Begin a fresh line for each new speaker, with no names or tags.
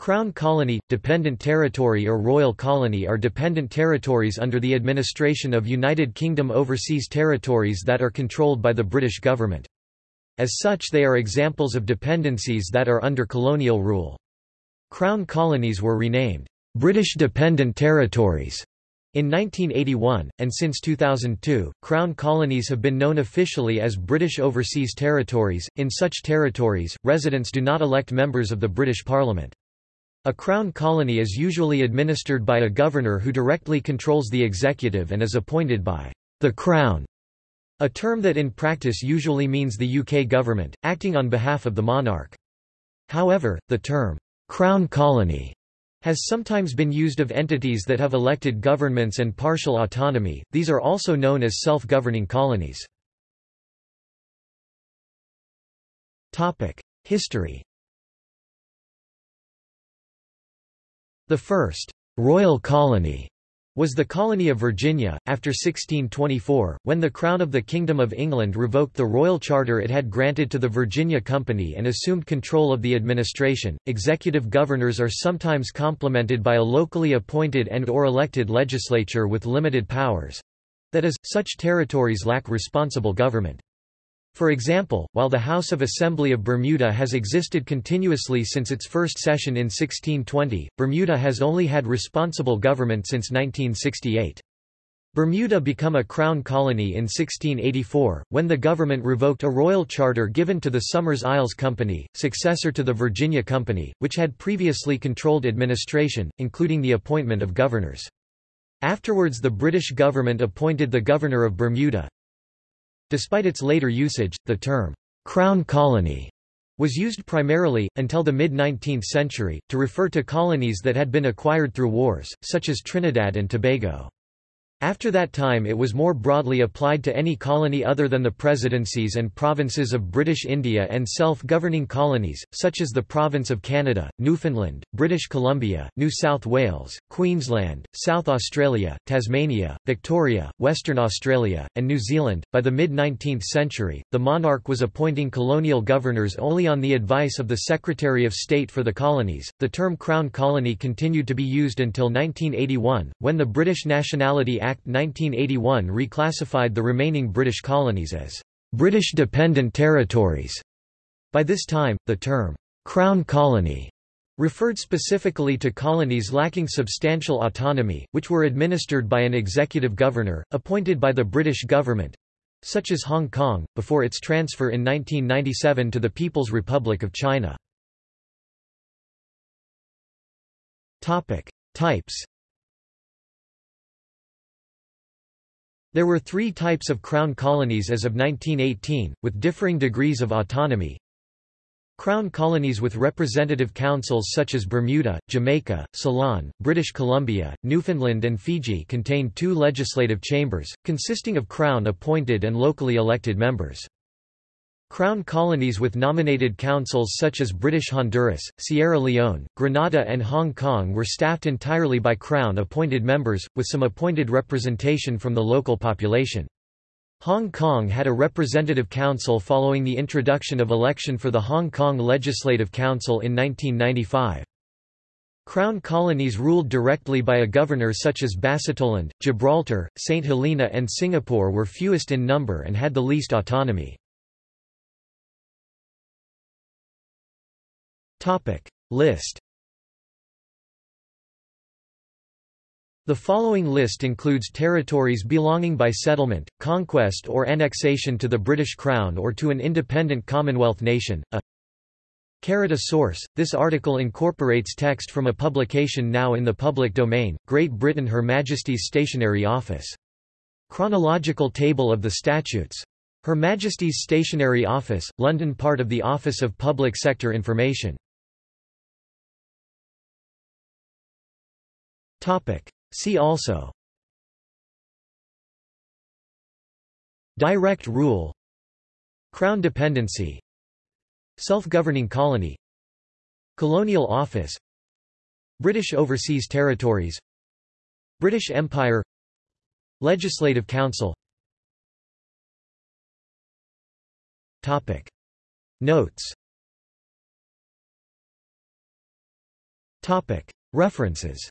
Crown colony, dependent territory or royal colony are dependent territories under the administration of United Kingdom overseas territories that are controlled by the British government. As such they are examples of dependencies that are under colonial rule. Crown colonies were renamed, "'British Dependent Territories' in 1981, and since 2002, Crown colonies have been known officially as British Overseas Territories. In such territories, residents do not elect members of the British Parliament. A crown colony is usually administered by a governor who directly controls the executive and is appointed by the Crown, a term that in practice usually means the UK government, acting on behalf of the monarch. However, the term crown colony has sometimes been used of entities that have elected governments and partial autonomy, these are also known as self-governing colonies. History The first «royal colony» was the colony of Virginia, after 1624, when the Crown of the Kingdom of England revoked the royal charter it had granted to the Virginia Company and assumed control of the administration. Executive governors are sometimes complemented by a locally appointed and or elected legislature with limited powers. That is, such territories lack responsible government. For example, while the House of Assembly of Bermuda has existed continuously since its first session in 1620, Bermuda has only had responsible government since 1968. Bermuda became a crown colony in 1684, when the government revoked a royal charter given to the Somers Isles Company, successor to the Virginia Company, which had previously controlled administration, including the appointment of governors. Afterwards the British government appointed the Governor of Bermuda, Despite its later usage, the term, "'Crown Colony' was used primarily, until the mid-19th century, to refer to colonies that had been acquired through wars, such as Trinidad and Tobago. After that time it was more broadly applied to any colony other than the presidencies and provinces of British India and self-governing colonies, such as the Province of Canada, Newfoundland, British Columbia, New South Wales, Queensland, South Australia, Tasmania, Victoria, Western Australia, and New Zealand. By the mid-19th century, the monarch was appointing colonial governors only on the advice of the Secretary of State for the colonies. The term Crown Colony continued to be used until 1981, when the British Nationality Act Act 1981 reclassified the remaining British colonies as British Dependent Territories. By this time, the term Crown Colony referred specifically to colonies lacking substantial autonomy, which were administered by an executive governor, appointed by the British government, such as Hong Kong, before its transfer in 1997 to the People's Republic of China. Topic. Types There were three types of crown colonies as of 1918, with differing degrees of autonomy. Crown colonies with representative councils such as Bermuda, Jamaica, Ceylon, British Columbia, Newfoundland and Fiji contained two legislative chambers, consisting of Crown-appointed and locally elected members. Crown colonies with nominated councils such as British Honduras, Sierra Leone, Grenada and Hong Kong were staffed entirely by Crown-appointed members, with some appointed representation from the local population. Hong Kong had a representative council following the introduction of election for the Hong Kong Legislative Council in 1995. Crown colonies ruled directly by a governor such as Basutoland, Gibraltar, St Helena and Singapore were fewest in number and had the least autonomy. Topic list The following list includes territories belonging by settlement, conquest or annexation to the British Crown or to an independent Commonwealth nation. A a source, this article incorporates text from a publication now in the public domain, Great Britain Her Majesty's Stationery Office. Chronological table of the statutes. Her Majesty's Stationery Office, London part of the Office of Public Sector Information. Topic. See also. Direct rule. Crown dependency. Self-governing colony. Colonial office. British Overseas Territories. British Empire. Legislative Council. Topic. Notes. References